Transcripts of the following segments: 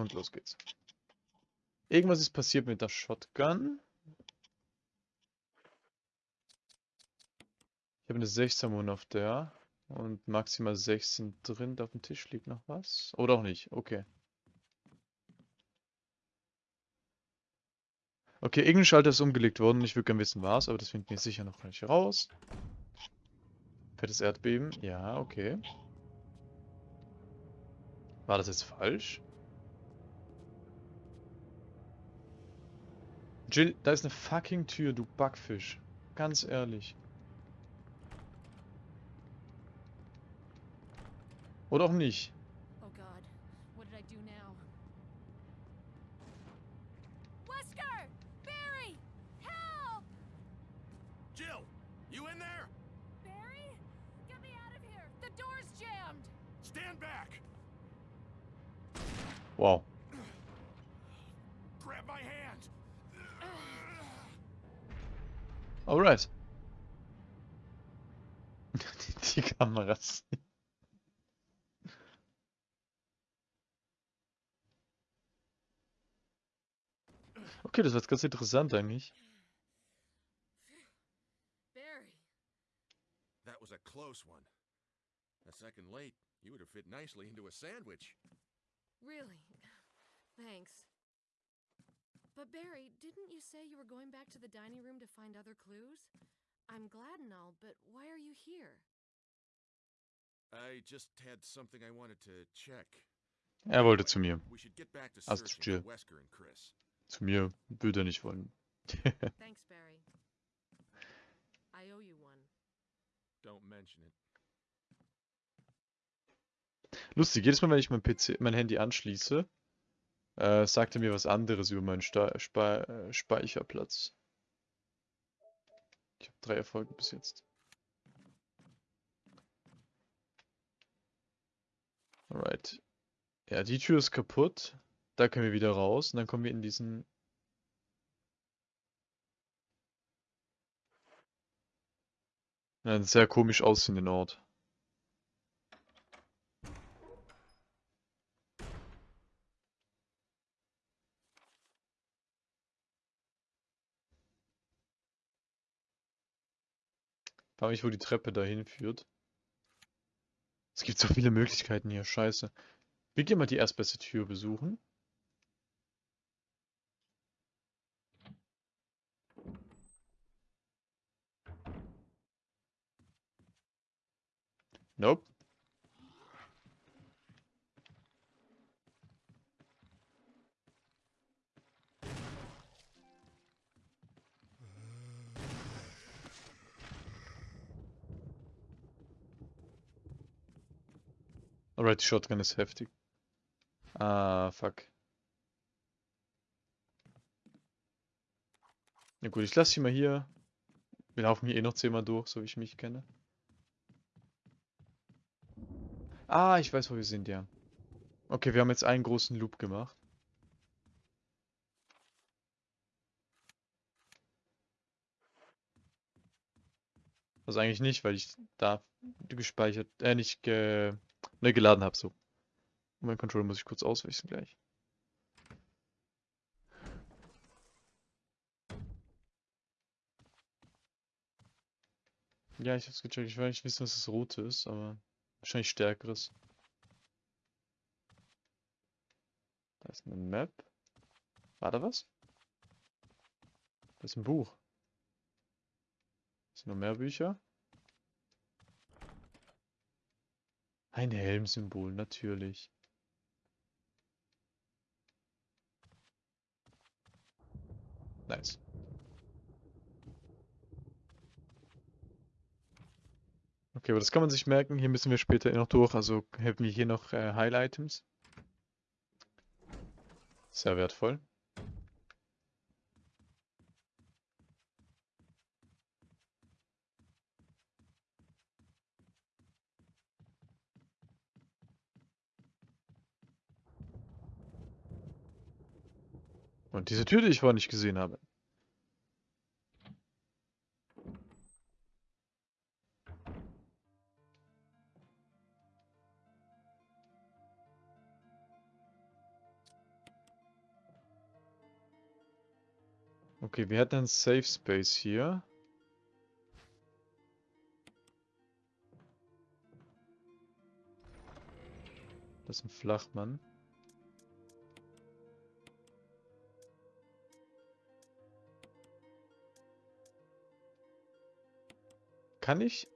Und los geht's. Irgendwas ist passiert mit der Shotgun. Ich habe eine 16 Mun auf der. Und maximal 16 drin. Auf dem Tisch liegt noch was. Oder auch nicht. Okay. Okay, irgendein Schalter ist umgelegt worden. Ich würde gerne wissen, was, aber das finden wir sicher noch nicht raus. Fettes Erdbeben. Ja, okay. War das jetzt falsch? Jill, da ist eine fucking Tür, du Backfisch. Ganz ehrlich. Oder auch nicht. Oh God, what did I do now? Wesker! Barry! Help! Jill, you in there? Barry? Get me out of here! The door's jammed! Stand back. Wow. Alright. Die, die Kameras. Okay, das war jetzt ganz interessant eigentlich. Barry! That was a close one. A second late, you would have fit nicely into a sandwich. Really? Thanks. But Barry, didn't you say you were going back to the dining room to find other clues? I'm glad and all, but why are you here? I just had something I wanted to check. Er wollte zu mir. Also Jill. and Chris. Zu mir würde er nicht wollen. Thanks, Barry. I owe you one. Don't mention it. Lustig, jedes Mal, wenn ich mein PC, mein Handy anschließe, äh, sagt er mir was anderes über meinen Sta Spa äh, Speicherplatz. Ich habe drei Erfolge bis jetzt. Alright. Ja, die Tür ist kaputt. Da können wir wieder raus und dann kommen wir in diesen... Einen sehr komisch aussehenden Ort. Frag mich, wo die Treppe dahin führt. Es gibt so viele Möglichkeiten hier, scheiße. Wir gehen mal die erstbeste Tür besuchen. Nope. Alright, die Shotgun ist heftig. Ah, fuck. Na gut, ich lasse sie mal hier. Wir laufen hier eh noch zehnmal durch, so wie ich mich kenne. Ah, ich weiß, wo wir sind, ja. Okay, wir haben jetzt einen großen Loop gemacht. Also eigentlich nicht, weil ich da gespeichert, äh, nicht ge neu geladen habe, so. Mein Controller muss ich kurz auswechseln gleich. Ja, ich hab's gecheckt. Ich will nicht wissen, was das rote ist, aber wahrscheinlich stärkeres. Da ist eine Map. War da was? Da ist ein Buch. Sind noch mehr Bücher? Ein Helmsymbol, natürlich. Nice. Okay, aber das kann man sich merken. Hier müssen wir später noch durch. Also hätten wir hier noch äh, Heil-Items. Sehr wertvoll. Und diese Tür, die ich vorher nicht gesehen habe. Okay, wir hatten einen Safe Space hier. Das ist ein Flachmann. Kann ich...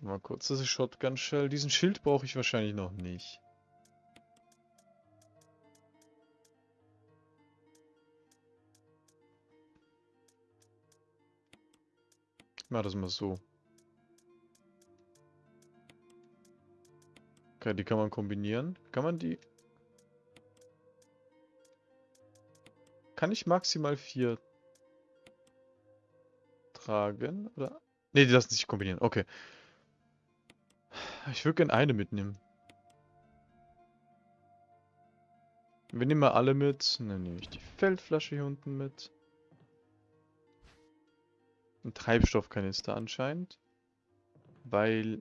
Mal kurz, das ist Shotgun Shell. Diesen Schild brauche ich wahrscheinlich noch nicht. Ich mach das mal so. Okay, die kann man kombinieren. Kann man die... Kann ich maximal vier tragen? Oder? Ne, die lassen sich kombinieren. Okay. Ich würde gerne eine mitnehmen. Wir nehmen mal alle mit. Dann nehme ich die Feldflasche hier unten mit. Ein Treibstoffkanister anscheinend. Weil...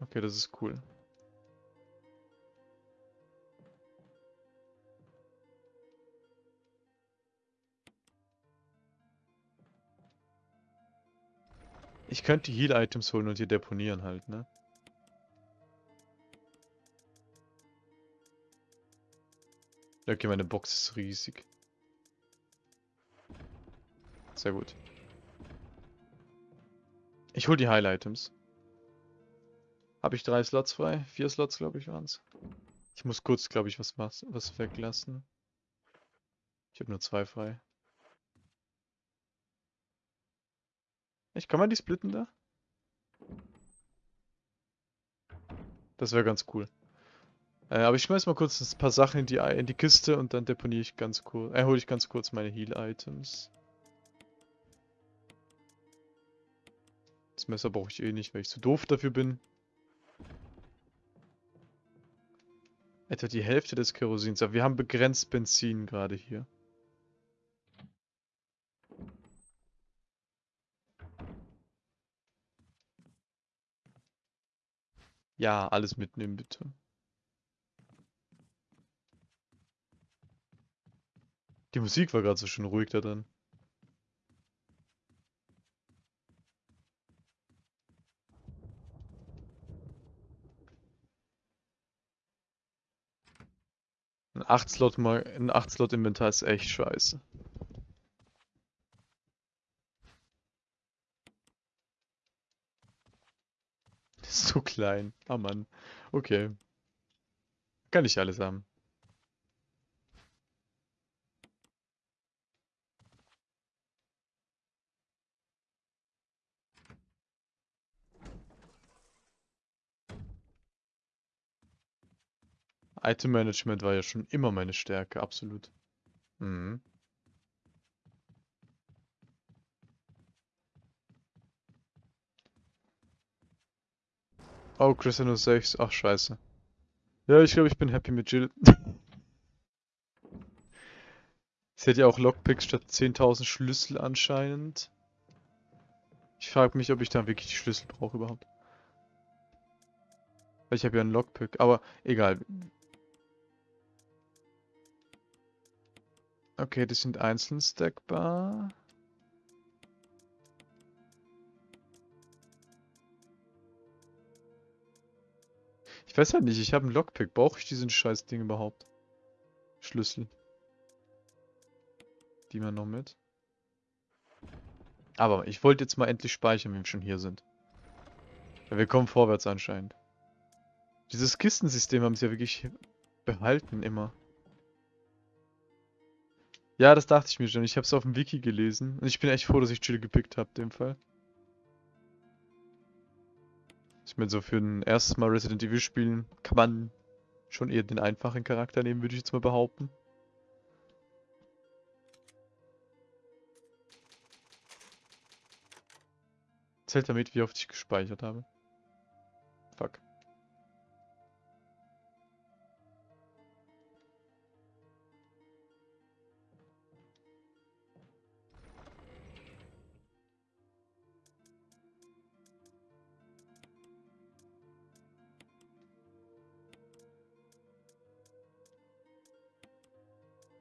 Okay, das ist cool. Ich könnte die Heal-Items holen und hier deponieren halt, ne? Okay, meine Box ist riesig. Sehr gut. Ich hol die Heil-Items. Habe ich drei Slots frei? Vier Slots, glaube ich, waren's. Ich muss kurz, glaube ich, was, was weglassen. Ich habe nur zwei frei. Ich kann man die splitten da? Das wäre ganz cool. Äh, aber ich schmeiß mal kurz ein paar Sachen in die, in die Kiste und dann deponiere ich ganz kurz. Äh, hole ich ganz kurz meine Heal-Items. Das Messer brauche ich eh nicht, weil ich zu doof dafür bin. Etwa die Hälfte des Kerosins. Aber wir haben begrenzt Benzin gerade hier. Ja, alles mitnehmen, bitte. Die Musik war gerade so schön ruhig da drin. Ein 8-Slot ein 8-Slot Inventar ist echt scheiße. ist so klein. Ah Mann. Okay. Kann ich alles haben. Item Management war ja schon immer meine Stärke, absolut. Mhm. Oh, Christian 06. Ach, scheiße. Ja, ich glaube, ich bin happy mit Jill. Sie hat ja auch Lockpicks statt 10.000 Schlüssel anscheinend. Ich frage mich, ob ich dann wirklich die Schlüssel brauche überhaupt. Weil ich habe ja einen Lockpick, aber egal. Okay, die sind einzeln stackbar. Ich weiß halt nicht, ich habe einen Lockpick. Brauche ich diesen scheiß Ding überhaupt? Schlüssel. Die mal noch mit. Aber ich wollte jetzt mal endlich speichern, wenn wir schon hier sind. Ja, wir kommen vorwärts anscheinend. Dieses Kistensystem haben sie ja wirklich behalten immer. Ja, das dachte ich mir schon. Ich habe es auf dem Wiki gelesen. Und ich bin echt froh, dass ich Chill gepickt habe, in dem Fall. Ich meine, so für ein erstes Mal Resident Evil spielen kann man schon eher den einfachen Charakter nehmen, würde ich jetzt mal behaupten. Zählt damit, wie oft ich gespeichert habe.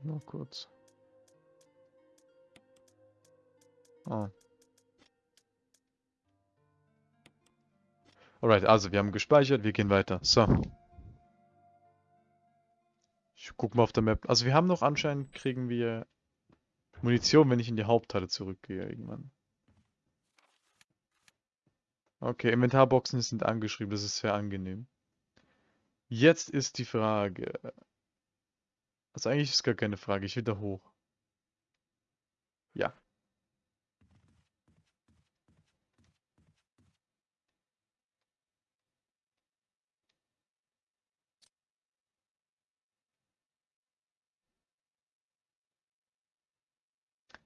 Nur kurz. Oh. Alright, also wir haben gespeichert, wir gehen weiter. So. Ich guck mal auf der Map. Also wir haben noch anscheinend, kriegen wir Munition, wenn ich in die Hauptteile zurückgehe irgendwann. Okay, Inventarboxen sind angeschrieben, das ist sehr angenehm. Jetzt ist die Frage. Also eigentlich ist gar keine Frage, ich will da hoch. Ja.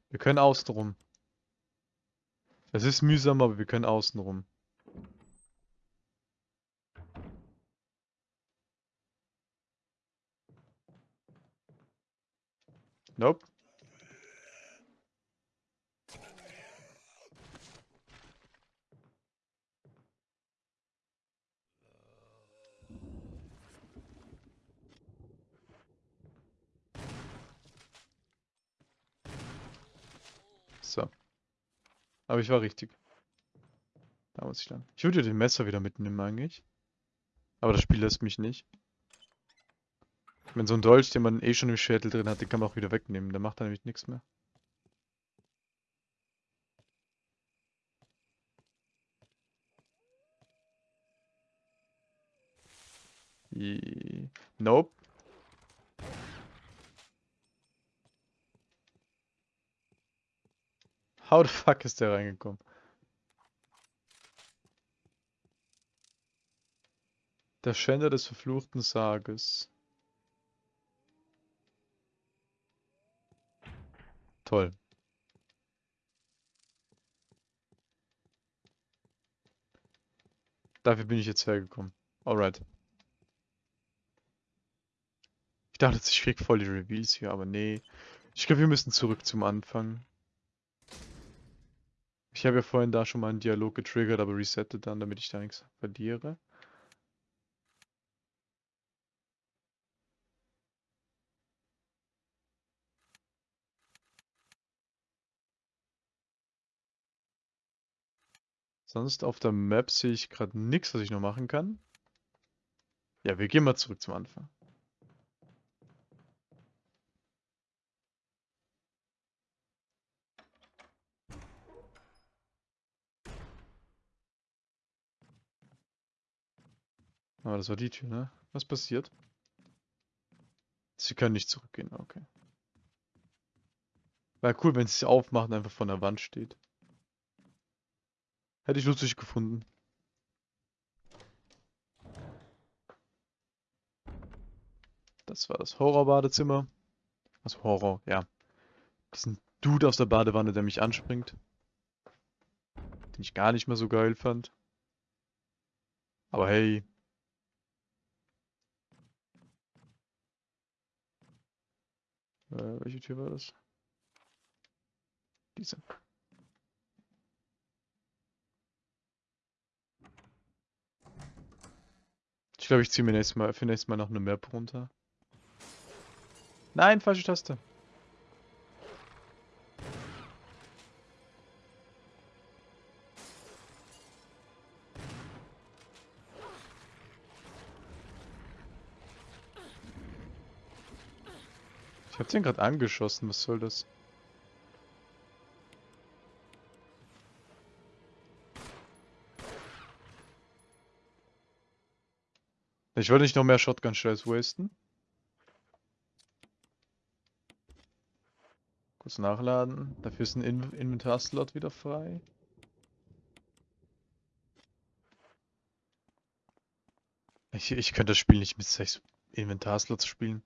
Wir können außen rum. Es ist mühsam, aber wir können außen rum. Nope. So. Aber ich war richtig. Da muss ich dann. Ich würde den Messer wieder mitnehmen eigentlich. Aber das Spiel lässt mich nicht. Wenn so ein Dolch, den man eh schon im Schädel drin hat, den kann man auch wieder wegnehmen. Der macht dann nämlich nichts mehr. Nope. How the fuck ist der reingekommen? Der Schänder des verfluchten Sarges. Toll. Dafür bin ich jetzt hergekommen. Alright. Ich dachte, ich krieg voll die Reveals hier, aber nee. Ich glaube, wir müssen zurück zum Anfang. Ich habe ja vorhin da schon mal einen Dialog getriggert, aber resettet dann, damit ich da nichts verliere. Sonst auf der Map sehe ich gerade nichts, was ich noch machen kann. Ja, wir gehen mal zurück zum Anfang. Aber das war die Tür, ne? Was passiert? Sie können nicht zurückgehen, okay. Wäre cool, wenn sie aufmachen, einfach von der Wand steht. Hätte ich lustig gefunden. Das war das Horrorbadezimmer. Also Horror, ja. Diesen Dude aus der Badewanne, der mich anspringt. Den ich gar nicht mehr so geil fand. Aber hey. Äh, welche Tür war das? Diese. Glaube, ich ziehe mir nächstes Mal, für nächstes Mal noch eine Map runter. Nein, falsche Taste. Ich hab den gerade angeschossen, was soll das? Ich wollte nicht noch mehr Shotgun-Shells wasten. Kurz nachladen. Dafür ist ein In Inventarslot wieder frei. Ich, ich könnte das Spiel nicht mit sechs Inventarslots spielen.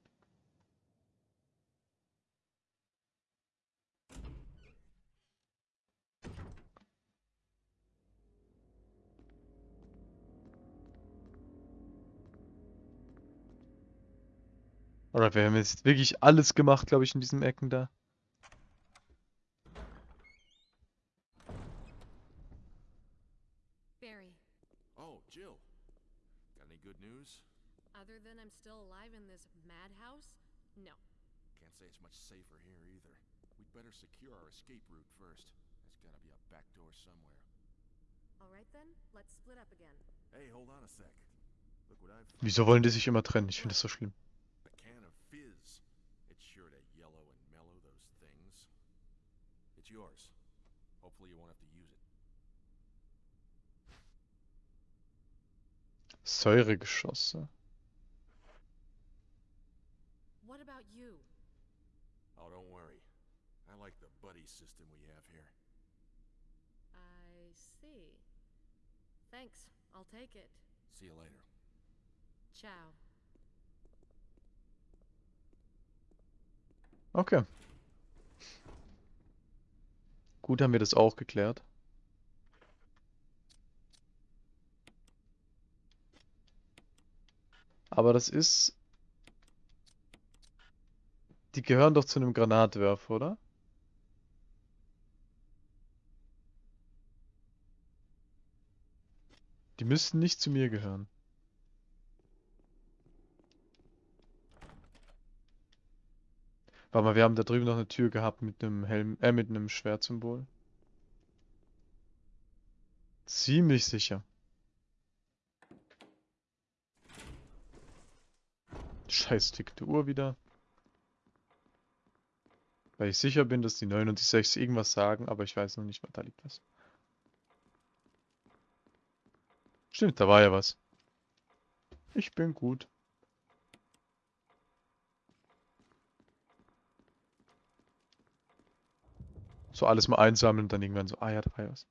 Alright, wir haben jetzt wirklich alles gemacht, glaube ich, in diesen Ecken da. Barry, Oh, Jill. Got any good news? other than I'm still alive in this madhouse? No. Can't can't say it's much safer here either. We'd better secure our escape route first. There's gotta be a back door somewhere. Alright then, let's split up again. Hey, hold on a sec. Look what I've found. Wieso wollen die sich immer trennen? Ich finde das so schlimm. A can of fizz. It's sure to yellow and mellow those things. It's yours. Hopefully you won't have to use it. Säuregeschosse. What about you? Oh, don't worry. I like the buddy system we have here. I see. Thanks, I'll take it. See you later. Ciao. Okay. Gut, haben wir das auch geklärt. Aber das ist... Die gehören doch zu einem Granatwerfer, oder? Die müssten nicht zu mir gehören. Warte mal, wir haben da drüben noch eine Tür gehabt mit einem Helm, äh, mit einem Schwertsymbol. Ziemlich sicher. Scheiß tickte Uhr wieder. Weil ich sicher bin, dass die 9 und die 6 irgendwas sagen, aber ich weiß noch nicht, was da liegt was. Stimmt, da war ja was. Ich bin gut. So alles mal einsammeln und dann irgendwann so, ah ja, da war ja was.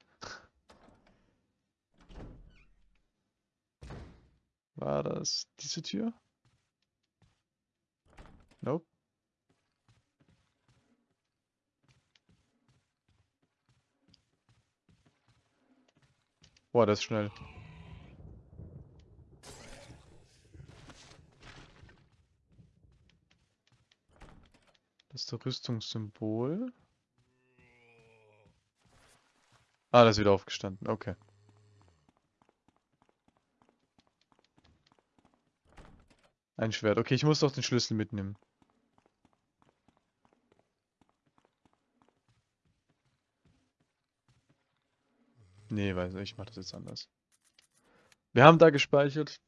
War das diese Tür? Nope. Boah, das ist schnell. Das ist das Rüstungssymbol. Ah, das ist wieder aufgestanden. Okay. Ein Schwert. Okay, ich muss doch den Schlüssel mitnehmen. Nee, weiß nicht, ich mach das jetzt anders. Wir haben da gespeichert.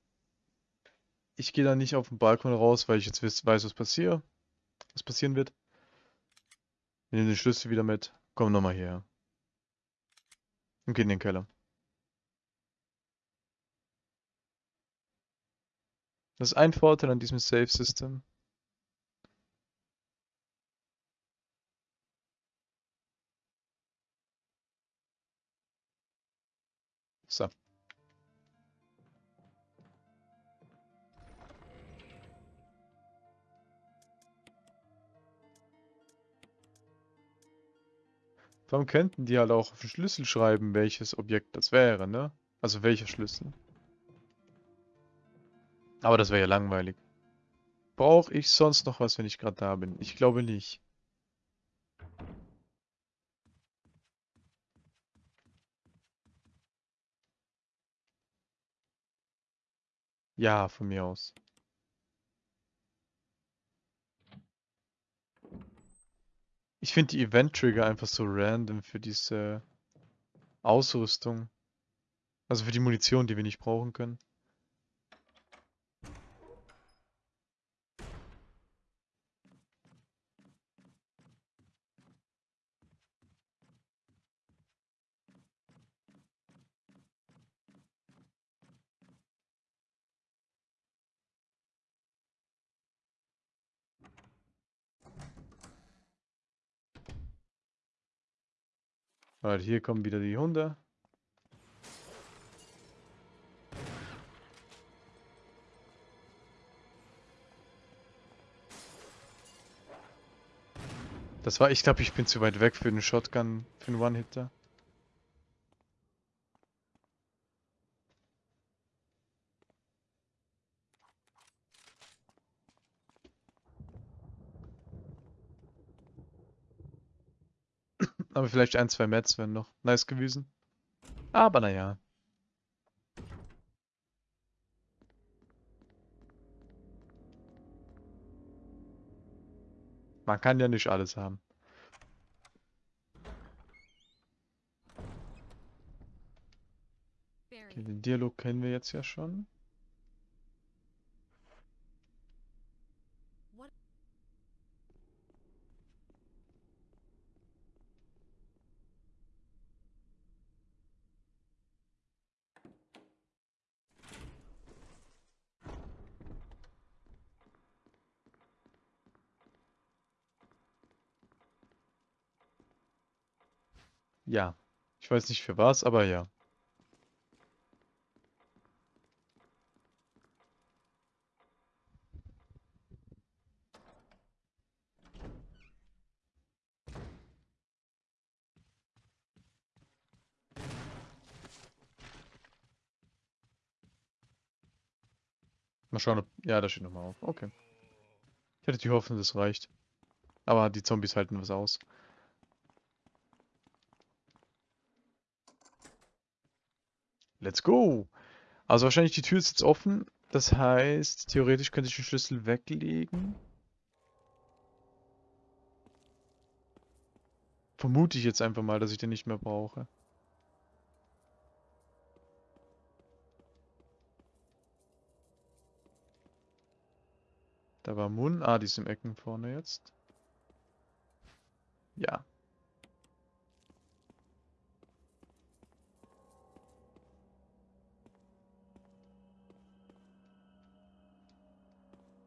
Ich gehe da nicht auf den Balkon raus, weil ich jetzt weiß, was passiert. Was passieren wird. Wir nehmen den Schlüssel wieder mit. Komm nochmal hierher. Und gehen in den Keller. Das ist ein Vorteil an diesem Save Warum könnten die halt auch auf den Schlüssel schreiben, welches Objekt das wäre, ne? Also welcher Schlüssel. Aber das wäre ja langweilig. Brauche ich sonst noch was, wenn ich gerade da bin? Ich glaube nicht. Ja, von mir aus. Ich finde die Event-Trigger einfach so random für diese Ausrüstung. Also für die Munition, die wir nicht brauchen können. Weil hier kommen wieder die Hunde. Das war, ich glaube, ich bin zu weit weg für den Shotgun, für den One-Hitter. Aber vielleicht ein, zwei Mets wären noch nice gewesen. Aber naja. Man kann ja nicht alles haben. Okay, den Dialog kennen wir jetzt ja schon. Ja. Ich weiß nicht für was, aber ja. Mal schauen, ob... Ja, da steht nochmal auf. Okay. Ich hatte die Hoffnung, das reicht. Aber die Zombies halten was aus. Let's go! Also wahrscheinlich die Tür ist jetzt offen. Das heißt, theoretisch könnte ich den Schlüssel weglegen. Vermute ich jetzt einfach mal, dass ich den nicht mehr brauche. Da war Mun. Ah, die ist im Ecken vorne jetzt. Ja.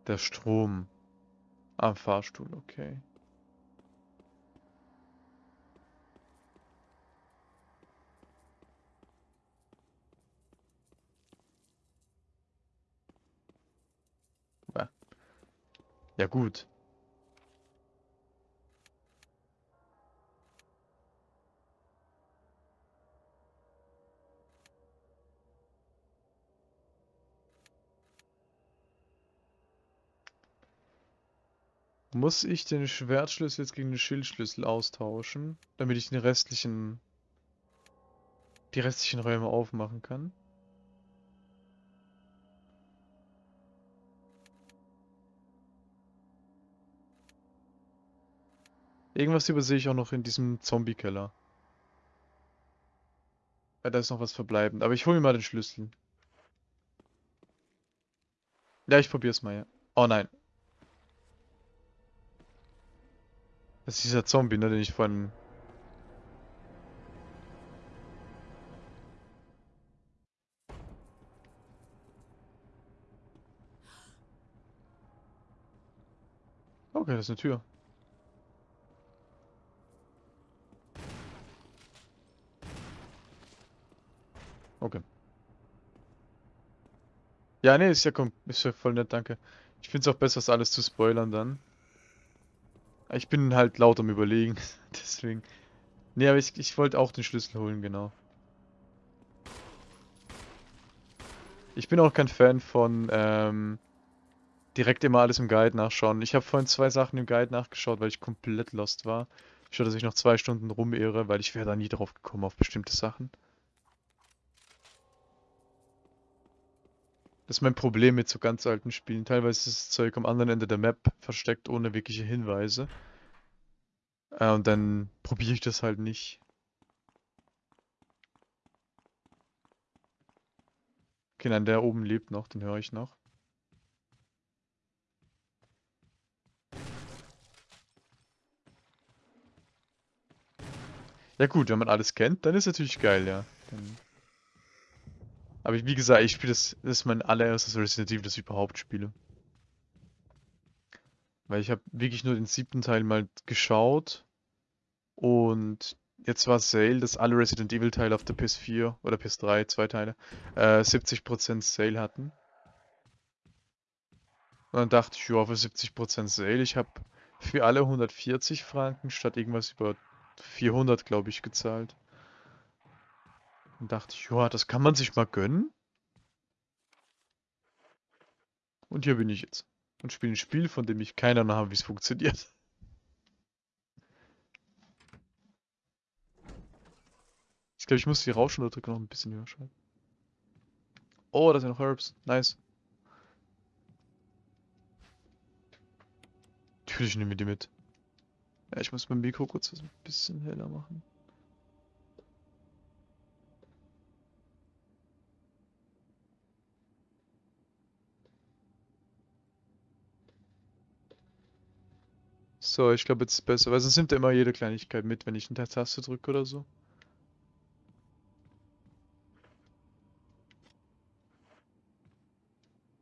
Der Strom. Am Fahrstuhl, okay. Ja. Gut. Muss ich den Schwertschlüssel jetzt gegen den Schildschlüssel austauschen, damit ich den restlichen, die restlichen Räume aufmachen kann? Irgendwas übersehe ich auch noch in diesem Zombie-Keller. Ja, da ist noch was verbleibend. Aber ich hole mir mal den Schlüssel. Ja, ich probier's mal, ja. Oh nein. Das ist dieser Zombie, ne, den ich vorhin... Okay, das ist eine Tür. Okay. Ja, nee, ist ja, ist ja voll nett, danke. Ich find's auch besser, das alles zu spoilern dann. Ich bin halt laut am überlegen, deswegen. Nee, aber ich, ich wollte auch den Schlüssel holen, genau. Ich bin auch kein Fan von ähm, direkt immer alles im Guide nachschauen. Ich habe vorhin zwei Sachen im Guide nachgeschaut, weil ich komplett lost war. Ich dass ich noch zwei Stunden rumirre, weil ich wäre da nie drauf gekommen auf bestimmte Sachen. Das ist mein Problem mit so ganz alten Spielen. Teilweise ist das Zeug am anderen Ende der Map versteckt ohne wirkliche Hinweise. Äh, und dann probiere ich das halt nicht. Okay, nein, der oben lebt noch, den höre ich noch. Ja gut, wenn man alles kennt, dann ist natürlich geil, ja. Dann aber wie gesagt, ich spiele das, das ist mein allererstes Resident Evil, das ich überhaupt spiele. Weil ich habe wirklich nur den siebten Teil mal geschaut und jetzt war Sale, dass alle Resident Evil Teile auf der PS4 oder PS3, zwei Teile, äh, 70% Sale hatten. Und dann dachte ich, ja, für 70% Sale, ich habe für alle 140 Franken statt irgendwas über 400, glaube ich, gezahlt. Und dachte ich, ja, das kann man sich mal gönnen. Und hier bin ich jetzt. Und spiele ein Spiel, von dem ich keine Ahnung habe, wie es funktioniert. Ich glaube, ich muss die Rauschunterdrücke noch ein bisschen höher schalten. Oh, da sind noch Herbs. Nice. Natürlich nehmen wir die mit. Ja, ich muss mein Mikro kurz ein bisschen heller machen. So, ich glaube, jetzt ist besser, weil sonst nimmt er immer jede Kleinigkeit mit, wenn ich eine Taste drücke oder so.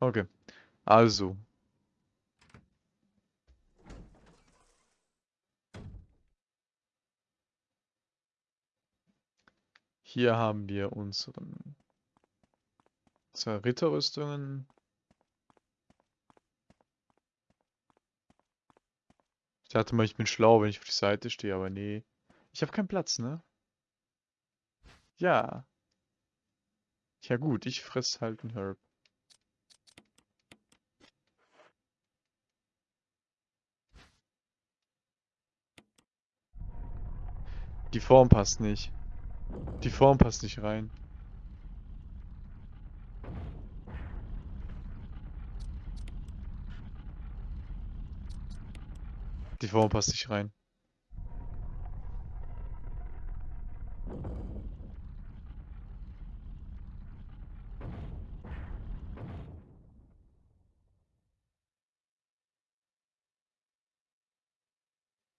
Okay, also. Hier haben wir unseren zwei Ritterrüstungen. Ich dachte mal, ich bin schlau, wenn ich auf die Seite stehe, aber nee. Ich habe keinen Platz, ne? Ja. Ja gut, ich fress halt einen Herb. Die Form passt nicht. Die Form passt nicht rein. Die Form passt nicht rein.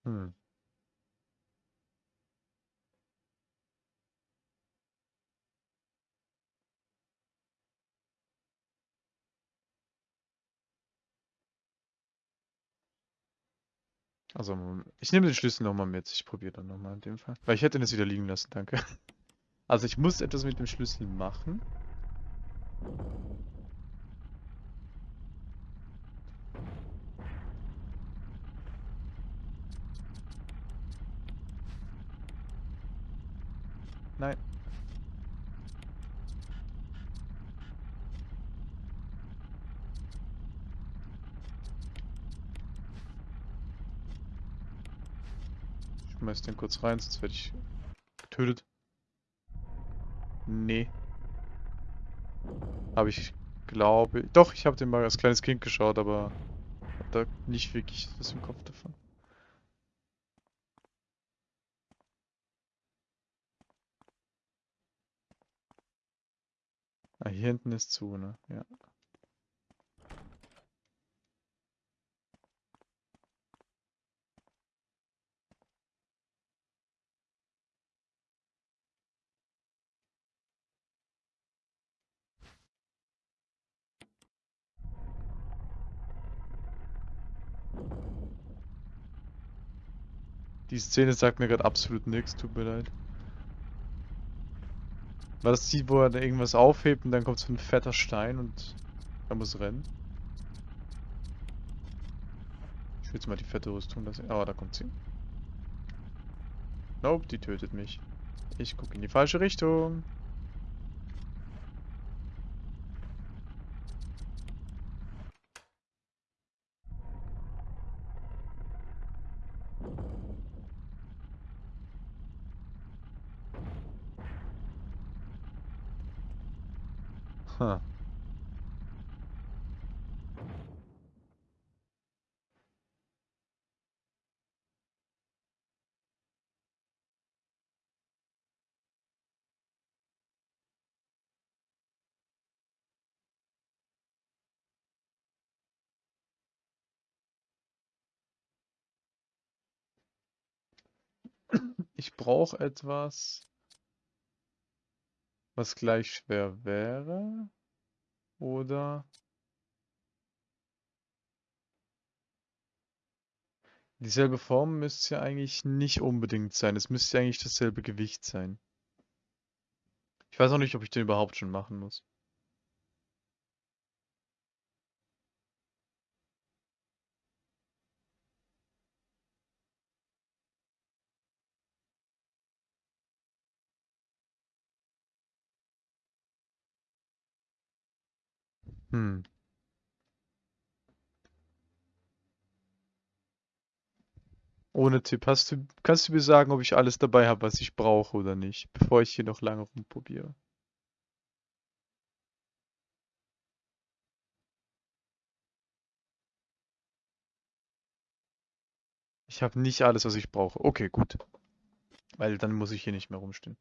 Hm. Also, ich nehme den Schlüssel nochmal mit. Ich probiere dann nochmal in dem Fall. Weil ich hätte ihn jetzt wieder liegen lassen, danke. Also ich muss etwas mit dem Schlüssel machen. Nein. Schmeiß den kurz rein, sonst werde ich getötet. Nee. Habe ich, glaube Doch, ich habe den mal als kleines Kind geschaut, aber hab da nicht wirklich was im Kopf davon. Ah, hier hinten ist zu, ne? Ja. Die Szene sagt mir gerade absolut nichts, tut mir leid. War das die, wo er da irgendwas aufhebt und dann kommt so ein fetter Stein und er muss rennen? Ich will jetzt mal die fette Rüstung lassen. Aber da kommt sie. Nope, die tötet mich. Ich gucke in die falsche Richtung. Ich brauche etwas, was gleich schwer wäre. Oder dieselbe Form müsste ja eigentlich nicht unbedingt sein. Es müsste ja eigentlich dasselbe Gewicht sein. Ich weiß auch nicht, ob ich den überhaupt schon machen muss. Hm. Ohne Tipp. Hast du, kannst du mir sagen, ob ich alles dabei habe, was ich brauche oder nicht, bevor ich hier noch lange rumprobiere? Ich habe nicht alles, was ich brauche. Okay, gut. Weil dann muss ich hier nicht mehr rumstehen.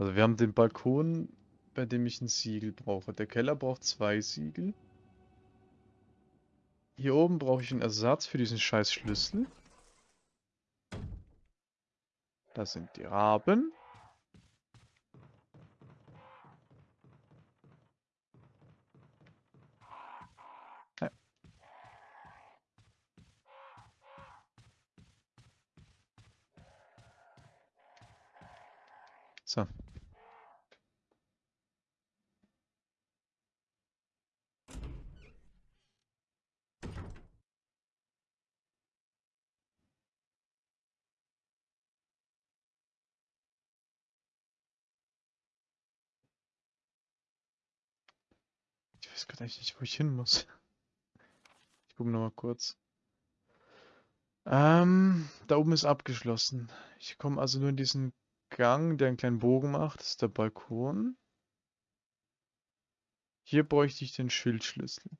Also wir haben den Balkon, bei dem ich ein Siegel brauche. Der Keller braucht zwei Siegel. Hier oben brauche ich einen Ersatz für diesen scheiß Schlüssel. Das sind die Raben. Ja. So. Ich weiß nicht, wo ich hin muss. Ich gucke nochmal kurz. Ähm, da oben ist abgeschlossen. Ich komme also nur in diesen Gang, der einen kleinen Bogen macht. Das ist der Balkon. Hier bräuchte ich den Schildschlüssel.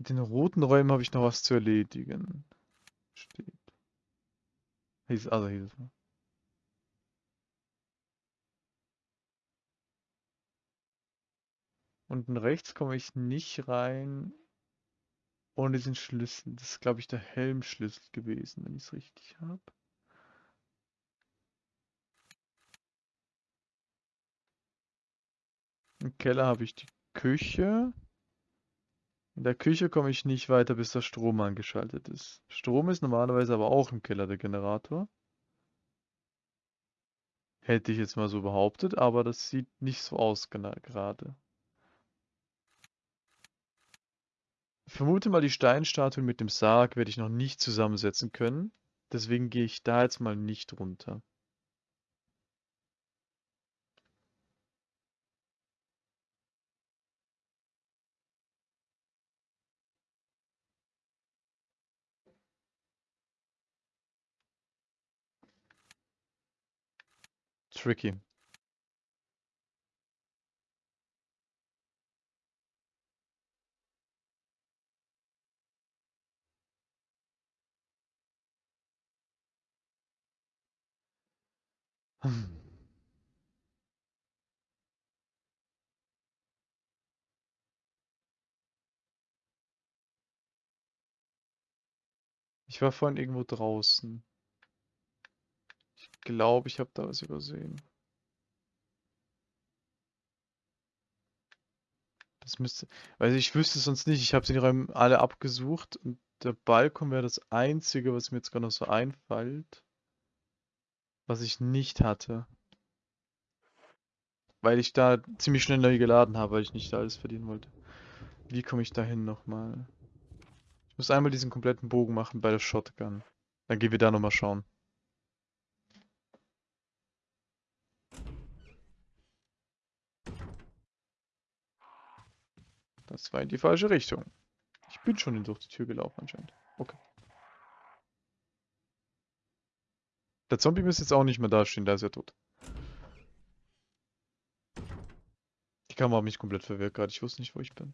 Mit den roten Räumen habe ich noch was zu erledigen. Steht. Hieß, also hieß es. Unten rechts komme ich nicht rein ohne diesen Schlüssel. Das ist, glaube ich, der Helmschlüssel gewesen, wenn ich es richtig habe. Im Keller habe ich die Küche. In der Küche komme ich nicht weiter, bis der Strom angeschaltet ist. Strom ist normalerweise aber auch im Keller der Generator. Hätte ich jetzt mal so behauptet, aber das sieht nicht so aus gerade. Ich vermute mal, die Steinstatuen mit dem Sarg werde ich noch nicht zusammensetzen können. Deswegen gehe ich da jetzt mal nicht runter. Tricky. Ich war vorhin irgendwo draußen. Glaube, ich habe da was übersehen. Das müsste, weil ich wüsste es sonst nicht. Ich habe sie Räume alle abgesucht und der Balkon wäre das einzige, was mir jetzt gerade noch so einfällt, was ich nicht hatte. Weil ich da ziemlich schnell neu geladen habe, weil ich nicht alles verdienen wollte. Wie komme ich da hin nochmal? Ich muss einmal diesen kompletten Bogen machen bei der Shotgun. Dann gehen wir da nochmal schauen. Das war in die falsche Richtung. Ich bin schon durch die Tür gelaufen anscheinend. Okay. Der Zombie müsste jetzt auch nicht mehr dastehen, da ist er tot. Die Kamera hat mich komplett verwirrt gerade. Ich wusste nicht, wo ich bin.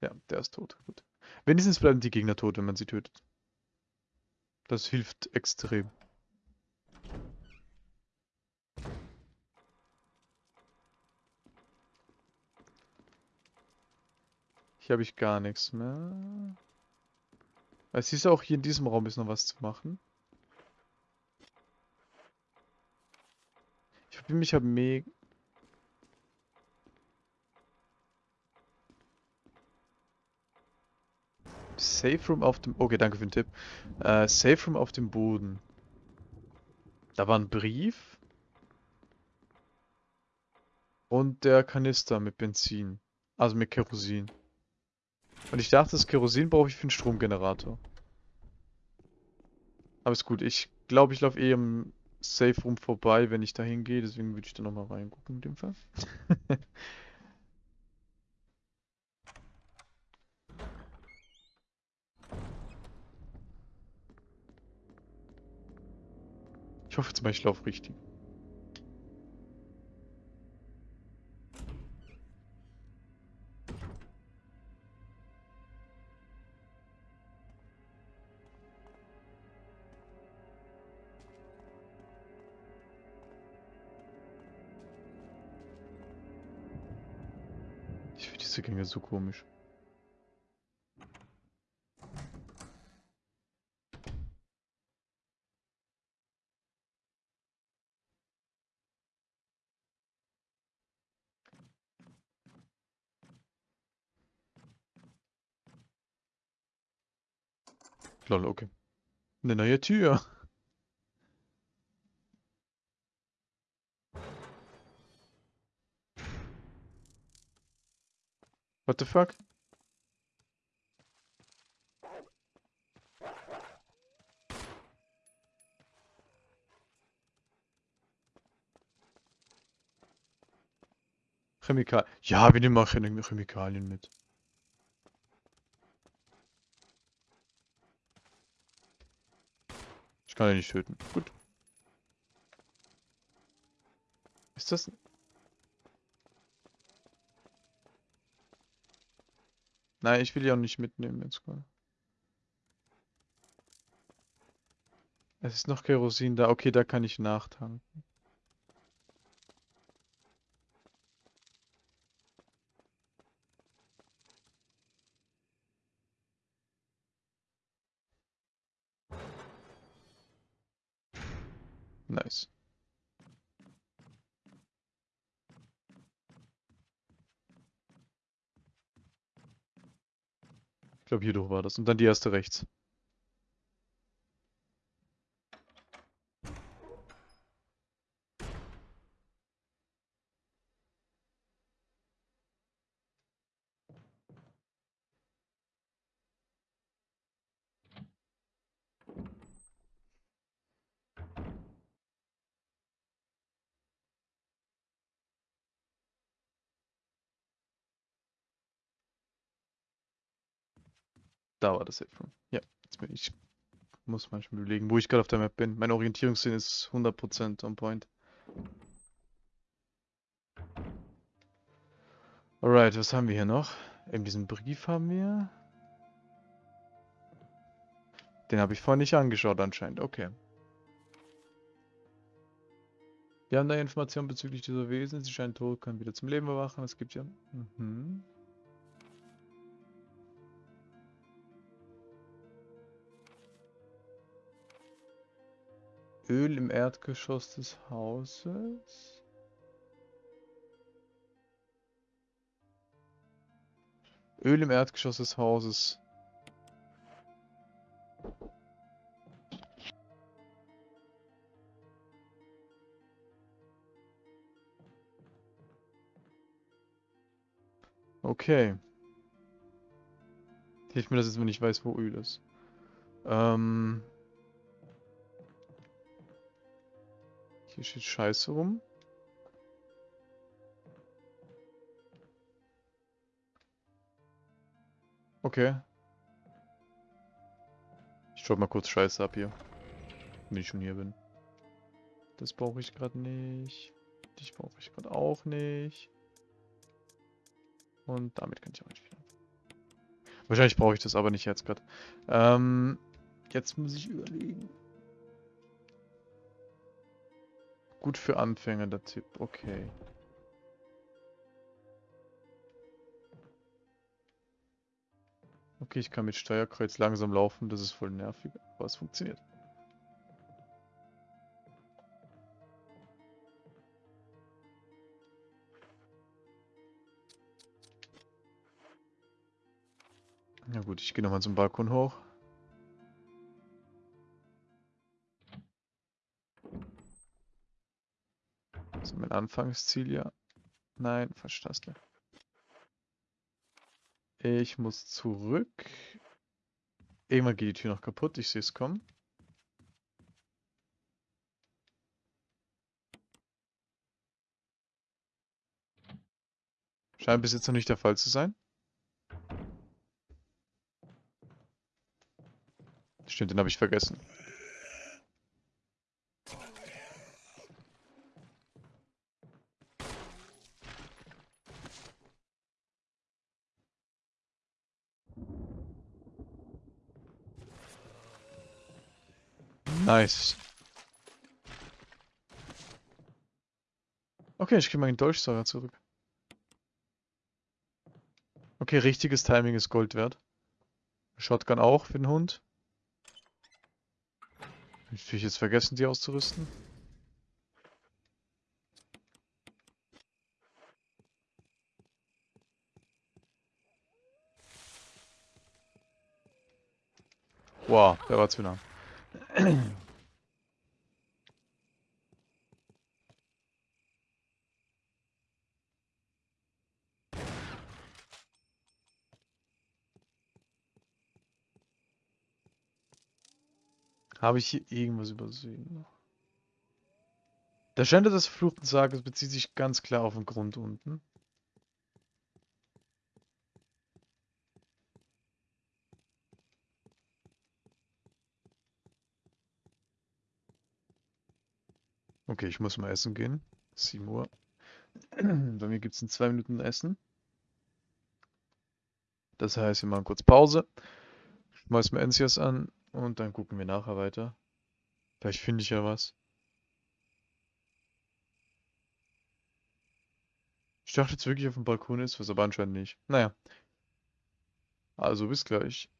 Ja, der ist tot. Gut. Wenigstens bleiben die Gegner tot, wenn man sie tötet. Das hilft extrem. Hier habe ich gar nichts mehr. Es hieß auch, hier in diesem Raum ist noch was zu machen. Ich verbinde mich habe mega... Safe Room auf dem... Okay, danke für den Tipp. Äh, Safe Room auf dem Boden. Da war ein Brief. Und der Kanister mit Benzin. Also mit Kerosin. Und ich dachte, das Kerosin brauche ich für einen Stromgenerator. Aber ist gut. Ich glaube, ich laufe eh im Safe Room vorbei, wenn ich da hingehe. Deswegen würde ich da nochmal reingucken in dem Fall. Ich hoffe jetzt mal, ich laufe richtig. Finde diese Gänge so komisch. Lol, okay. Eine neue Tür. What the fuck? Chemikal. Ja, wir nehmen auch Chem- Chemikalien mit. Ich kann ja nicht töten. Gut. Ist das... Nein, ich will die auch nicht mitnehmen jetzt gerade. Es ist noch Kerosin da. Okay, da kann ich nachtanken. Nice. Ich glaube, hier durch war das. Und dann die erste rechts. Da war das Safe. Ja, jetzt bin ich. Muss manchmal überlegen, wo ich gerade auf der Map bin. Mein Orientierungssinn ist 100% on point. Alright, was haben wir hier noch? Eben diesen Brief haben wir. Den habe ich vorhin nicht angeschaut anscheinend. Okay. Wir haben da Informationen bezüglich dieser Wesen. Sie scheinen tot, können wieder zum Leben erwachen. Es gibt ja... Mhm. Öl im Erdgeschoss des Hauses. Öl im Erdgeschoss des Hauses. Okay. Hilft mir das jetzt, wenn ich weiß, wo Öl ist. Ähm... Hier steht Scheiße rum. Okay. Ich schau mal kurz Scheiße ab hier. Wenn ich schon hier bin. Das brauche ich gerade nicht. Dich brauche ich gerade auch nicht. Und damit kann ich auch nicht wieder. Wahrscheinlich brauche ich das aber nicht jetzt gerade. Ähm, jetzt muss ich überlegen. Gut für Anfänger, der Tipp. Okay. Okay, ich kann mit Steuerkreuz langsam laufen. Das ist voll nervig, aber es funktioniert. Na gut, ich gehe nochmal zum Balkon hoch. Mein Anfangsziel, ja. Nein, falsche Taste. Ich muss zurück. Irgendwann geht die Tür noch kaputt. Ich sehe es kommen. Scheint bis jetzt noch nicht der Fall zu sein. Stimmt, den habe ich vergessen. Nice. Okay, ich kriege meinen Dolchsauger zurück. Okay, richtiges Timing ist Gold wert. Shotgun auch für den Hund. Ich jetzt vergessen, die auszurüsten? Wow, der war zu nah. Habe ich hier irgendwas übersehen? Der Schänder des verfluchten Sages bezieht sich ganz klar auf den Grund unten. Okay, ich muss mal essen gehen. 7 Uhr. Bei mir gibt es in zwei Minuten Essen. Das heißt, wir machen kurz Pause. Schmeiß mir Ensias an und dann gucken wir nachher weiter. Vielleicht finde ich ja was. Ich dachte jetzt wirklich auf dem Balkon ist was, aber anscheinend nicht. Naja. Also bis gleich.